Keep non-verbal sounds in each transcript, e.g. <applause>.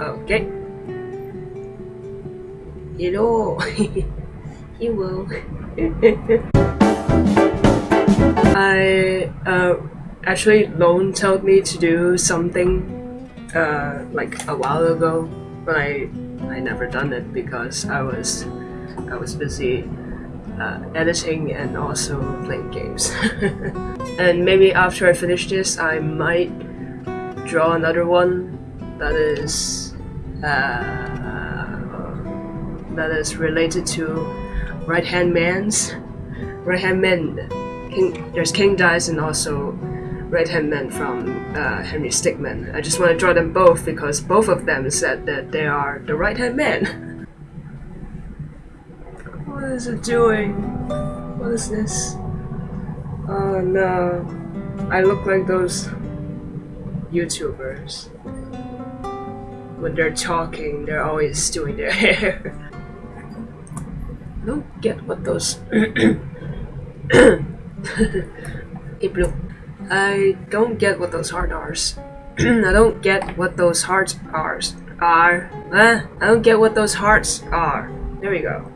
Okay. Hello. <laughs> he will. <laughs> I uh, actually Lone told me to do something uh, like a while ago, but I I never done it because I was I was busy uh, editing and also playing games. <laughs> and maybe after I finish this, I might draw another one that is uh, that is related to right hand man's right hand men. King, there's King Dice and also right hand man from uh, Henry Stickmin. I just want to draw them both because both of them said that they are the right hand man. what is it doing? What is this? Oh no. I look like those YouTubers. When they're talking, they're always doing their <laughs> hair. <coughs> I don't get what those. I don't get what those are. I don't get what those hearts are. Are. Uh, I don't get what those hearts are. There we go.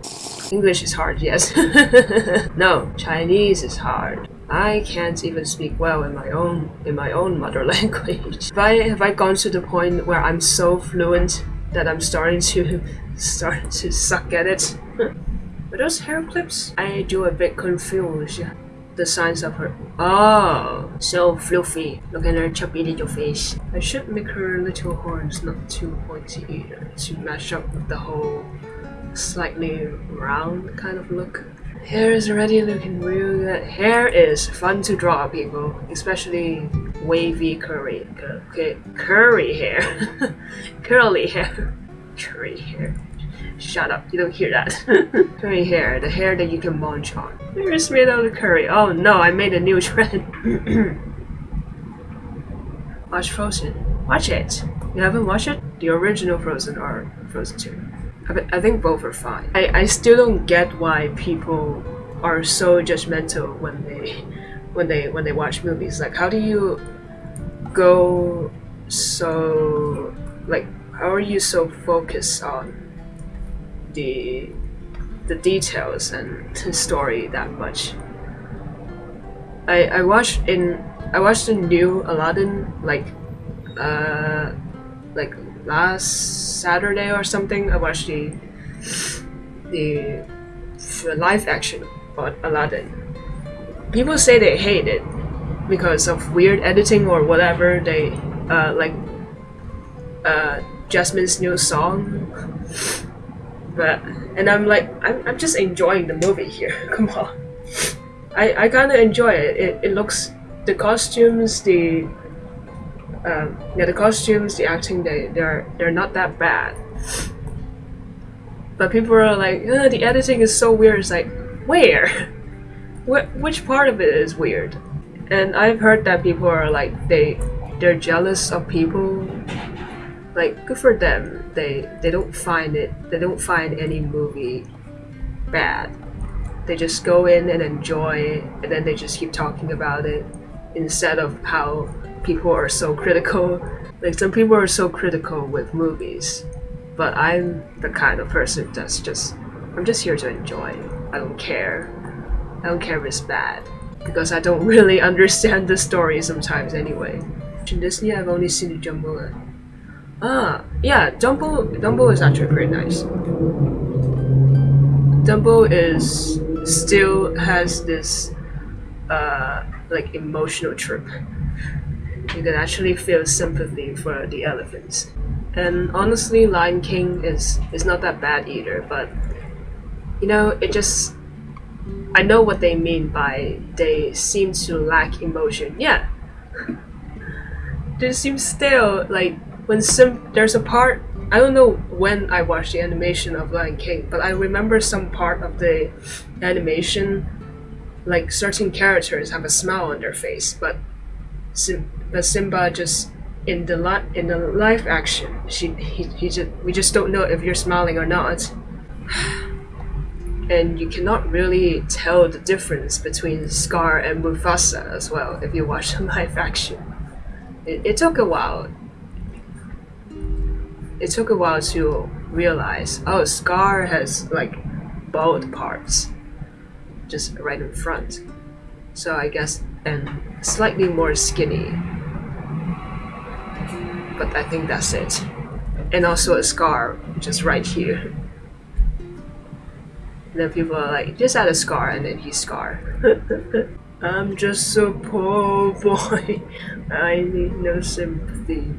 English is hard, yes. <laughs> no, Chinese is hard. I can't even speak well in my own in my own mother <laughs> language. Have I have I gone to the point where I'm so fluent that I'm starting to <laughs> start to suck at it? <laughs> Are those hair clips? I do a bit confused. The signs of her. Oh, so fluffy. Look at her chubby little face. I should make her little horns not too pointy either to match up with the whole slightly round kind of look. Hair is already looking real good. Hair is fun to draw, people, especially wavy curly, okay, curly hair, <laughs> curly hair, curly hair. Shut up, you don't hear that. <laughs> curly hair, the hair that you can munch on. Hair is made out of curry. Oh no, I made a new <laughs> trend. Watch Frozen. Watch it. You haven't watched it? The original Frozen or Frozen 2? I, think both are fine. I, I still don't get why people are so judgmental when they when they when they watch movies. Like how do you go so like how are you so focused on the the details and the story that much? I I watched in I watched the new Aladdin like uh like last Saturday or something. I watched the the, the live action about Aladdin. People say they hate it because of weird editing or whatever. They uh, like uh, Jasmine's new song, but and I'm like I'm, I'm just enjoying the movie here. <laughs> Come on, I I kind of enjoy it. It it looks the costumes the um, yeah, the costumes, the acting, they they're they're not that bad. But people are like, the editing is so weird. It's like, where? <laughs> Wh which part of it is weird? And I've heard that people are like, they they're jealous of people. Like, good for them. They they don't find it. They don't find any movie bad. They just go in and enjoy, it, and then they just keep talking about it instead of how people are so critical. Like some people are so critical with movies, but I'm the kind of person that's just I'm just here to enjoy. I don't care. I don't care if it's bad because I don't <laughs> really understand the story sometimes anyway. In Disney, I've only seen Dumbo. Ah, yeah, Dumbo. Dumbo is actually pretty nice. Dumbo is still has this uh, like emotional trip you can actually feel sympathy for the elephants. And honestly, Lion King is is not that bad either, but you know, it just I know what they mean by they seem to lack emotion. Yeah. they seem still like when some there's a part I don't know when I watched the animation of Lion King, but I remember some part of the animation like certain characters have a smile on their face, but Sim- but Simba just in the li- in the live action, she he, he just we just don't know if you're smiling or not. <sighs> and you cannot really tell the difference between Scar and Mufasa as well if you watch <laughs> the live action. It, it took a while. it took a while to realize, oh, Scar has like bald parts, just right in front. So I guess, and slightly more skinny. But I think that's it. And also a scar just right here. And then people are like, just add a scar, and then he's Scar. <laughs> I'm just a poor <laughs> boy. I need no sympathy.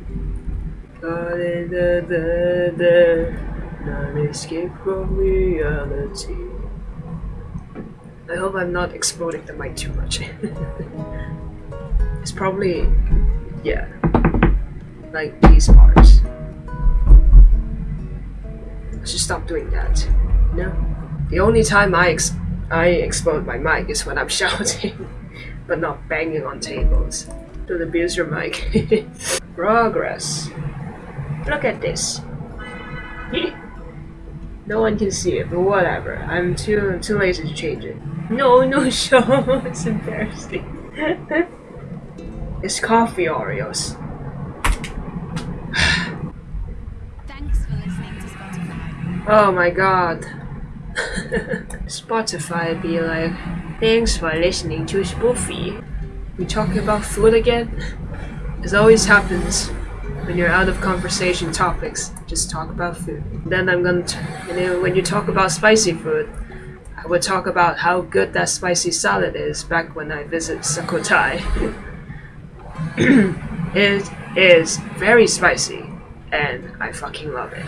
Da. Not escape from reality. I hope I'm not exploding the mic too much. <laughs> it's probably, yeah, like these parts. I should stop doing that. No. The only time I ex I explode my mic is when I'm <laughs> shouting, but not banging on tables. Don't abuse your mic. <laughs> Progress. Look at this. no one can see it, but whatever. I'm too too lazy to change it. No, no, <laughs> show. it's embarrassing. it's coffee Oreos. Thanks for listening to Spotify. Oh my god. <laughs> Spotify be like, thanks for listening to Spoofy. We talking about food again? As always happens when you're out of conversation topics, just talk about food. Then I'm gonna, t- and then when you talk about spicy food, I would talk about how good that spicy salad is back when I visit Sukhothai. <clears throat> it is very spicy, and I fucking love it.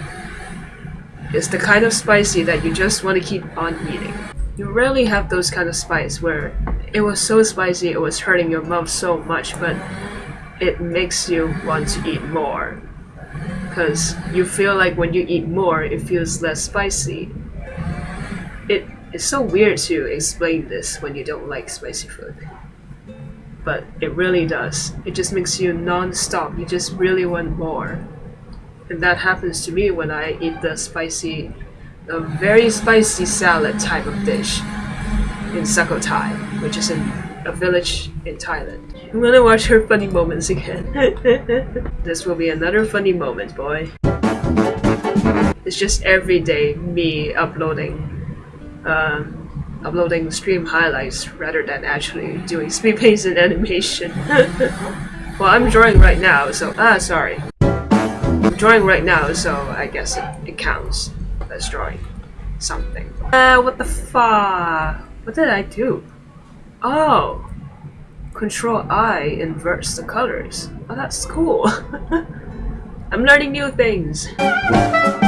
It's the kind of spicy that you just want to keep on eating. You rarely have those kind of spice where it was so spicy it was hurting your mouth so much, but it makes you want to eat more. Because you feel like when you eat more, it feels less spicy. It is so weird to explain this when you don't like spicy food. But it really does. It just makes you non-stop. You just really want more. And that happens to me when I eat the spicy, a very spicy salad type of dish in Sukhothai, which is in a village in Thailand. I'm gonna watch her funny moments again. <laughs> this will be another funny moment, boy. It's just every day me uploading, um, uploading stream highlights rather than actually doing <laughs> speed paints and animation. <laughs> well, I'm drawing right now, so ah, sorry. I'm drawing right now, so I guess it, it counts as drawing something. Uh, what the fuck? What did I do? Oh, Control I inverts the colors. Oh, that's cool. <laughs> I'm learning new things.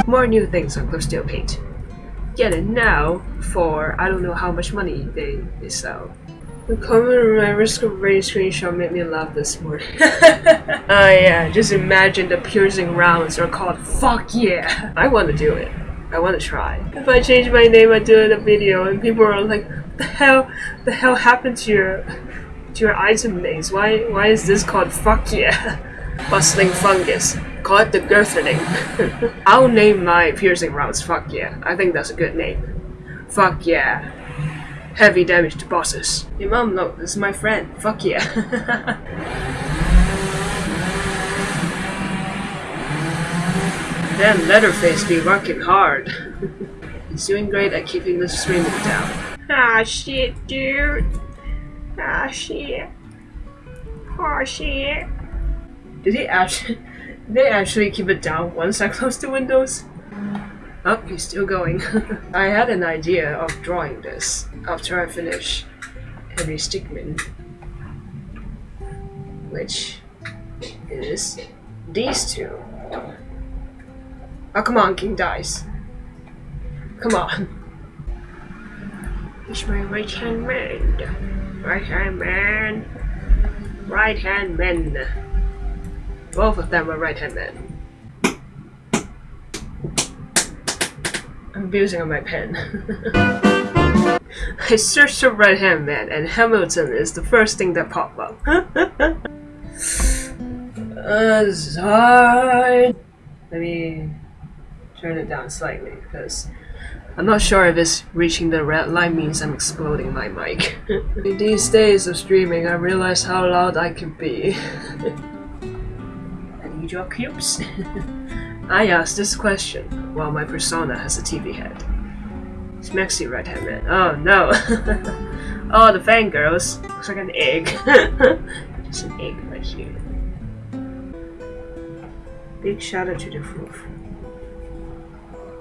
More new things on Clip Studio Paint. Get it now for I don't know how much money they, they sell. The comment on my risk of rain screenshot made me laugh this morning. <laughs> Oh yeah, just imagine the piercing rounds are called fuck yeah. I want to do it. I want to try. If I change my name, I do it in a video, and people are like, "The hell, the hell happened to your, to your item names? Why, why is this called fuck yeah?" <laughs> Bustling fungus. Call it the girthening. I'll name my piercing rounds fuck yeah. I think that's a good name. Fuck yeah. Heavy damage to bosses. Your mom, look, this is my friend. Fuck yeah. <laughs> Damn Leatherface be working hard. He's doing great at keeping the streaming down. Ah shit, dude. Ah shit. Ah shit. Did he actually they actually keep it down once I <laughs> close the windows? Oh, he's still going. <laughs> I had an idea of drawing this after I finish Henry Stickmin. Which is these two. Oh, come on, King Dice. Come on. He's my right hand man. Right hand man. Right hand men. Both of them are right hand men. I'm abusing on my pen. <laughs> I searched for right hand man and Hamilton is the first thing that popped up. <laughs> sorry. Let me turn it down slightly because I'm not sure if it's reaching the red line means I'm exploding my mic. In <laughs> these days of streaming, I realize how loud I can be. Your cubes. <laughs> I asked this question while my persona has a TV head. Smexy right hand man. Oh no. <laughs> oh, the fangirls. Looks like an egg. <laughs> Just an egg right here. Big shout out to the roof.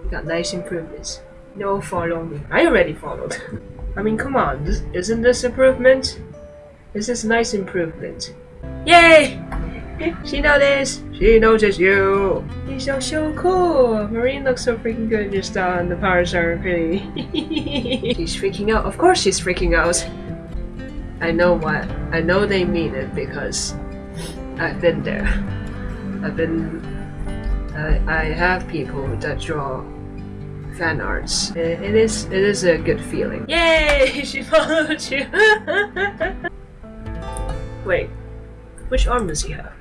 You got nice improvements. No follow me. I already followed. I mean, come on. This, isn't this improvement? This is nice improvement. Yay! She noticed! She noticed you! He's so, so cool! Marine looks so freaking good just on the powers are pretty. she's freaking out. Of course she's freaking out. I know what. I know they mean it because I've been there. I've been. I, I have people that draw fan arts. It, it is. It is a good feeling. Yay! <laughs> She followed you. <laughs> Wait, which arm does he have?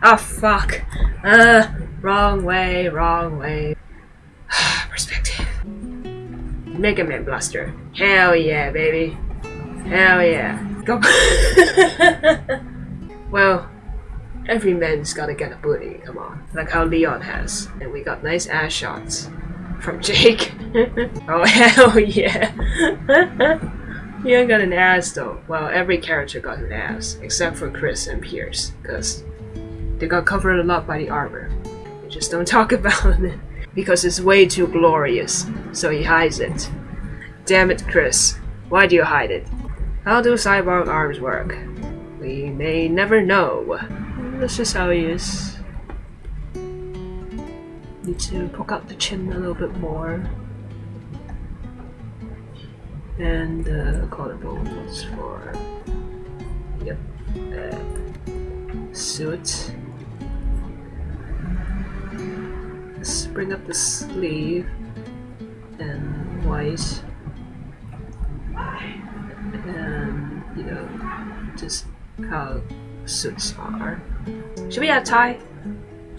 Ah, oh, fuck. Uh, wrong way, wrong way. <sighs> Perspective. Mega Man Blaster. Hell yeah, baby. Hell yeah. Go. <laughs> well, every man's gotta get a booty, come on. Like how Leon has. And we got nice ass shots from <laughs> Jake. <laughs> oh, hell yeah. You got an ass though. Well, every character got an ass, except for Chris and Pierce, because they got covered a lot by the armor. They just don't <laughs> talk about it, because it's way too glorious, so he hides it. Damn it, Chris. Why do you hide it? How do cyborg arms work? We may never know. That's just how he is. Need to poke out the chin a little bit more and the uh, collarbones for yep uh, suit let's bring up the sleeve and white and you know just how suits are should we add tie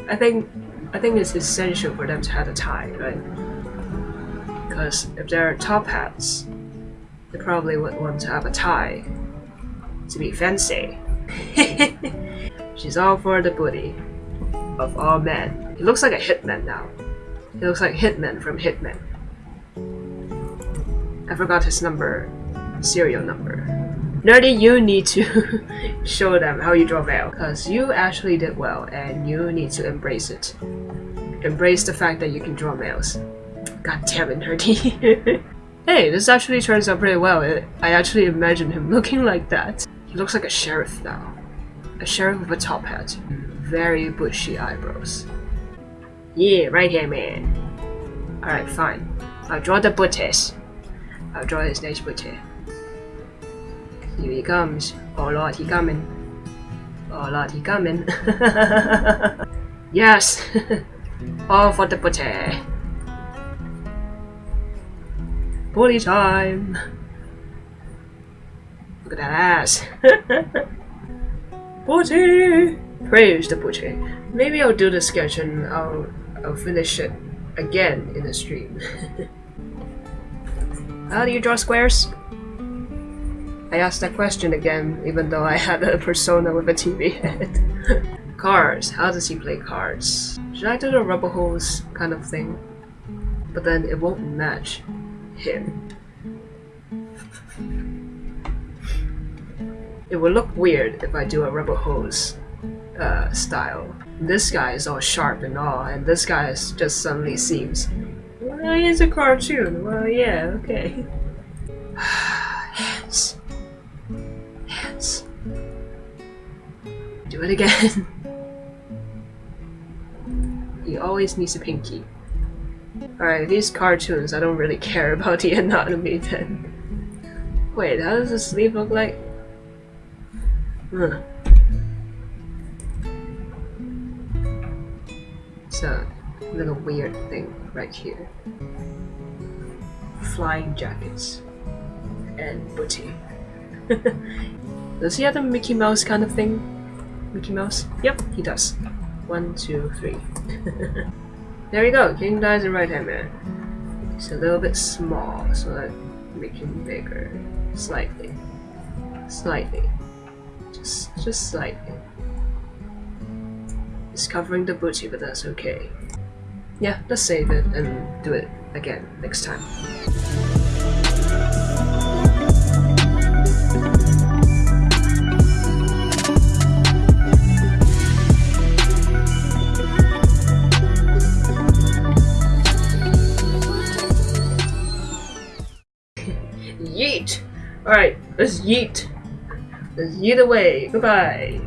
I think I think it's essential for them to have a tie right because if they're top hats they probably would want to have a tie to be fancy. <laughs> She's all for the booty of all men. He looks like a hitman now. He looks like Hitman from Hitman. I forgot his number, serial number. Nerdy, you need to <laughs> show them how you draw veil, because you actually did well, and you need to embrace it. Embrace the fact that you can draw males. God damn it, Nerdy. <laughs> Hey, this actually turns out pretty well. I actually imagine him <laughs> looking like that. He looks like a sheriff now. A sheriff with a top hat. Very bushy eyebrows. Yeah, right here, man. Alright, fine. I'll draw the booties. I'll draw this nice booty. Here he comes. Oh lord, he coming. Oh lord, he coming. <laughs> yes! <laughs> All for the booty. Booty time! Look at that ass! <laughs> booty! Praise the booty. Maybe I'll do the sketch and I'll, I'll finish it again in the stream. <laughs> How do you draw squares? I asked that question again, even though I had a persona with a TV head. <laughs> cards. How does he play cards? Should I do the rubber hose kind of thing? But then it won't match him. It would look weird if I do a rubber hose uh, style. This guy is all sharp and all, and this guy is just suddenly seems. Well, he's a cartoon. Well, yeah, okay. <sighs> Hands. Hands. Do it again. <laughs> he always needs a pinky. Alright, these cartoons, I don't really care about the <laughs> anatomy then. Wait, how does the sleeve look like? Huh. It's a little weird thing right here. Flying jackets. And booty. <laughs> does he have a Mickey Mouse kind of thing? Mickey Mouse? Yep, he does. One, two, three. <laughs> There we go, King Dice in right hand man. He's a little bit small, so I make him bigger. Slightly. Slightly. Just just slightly. Covering the booty, but that's okay. yeah, let's save it and do it again next time. <laughs> Yeet! Alright, let's yeet. Let's yeet away. Goodbye.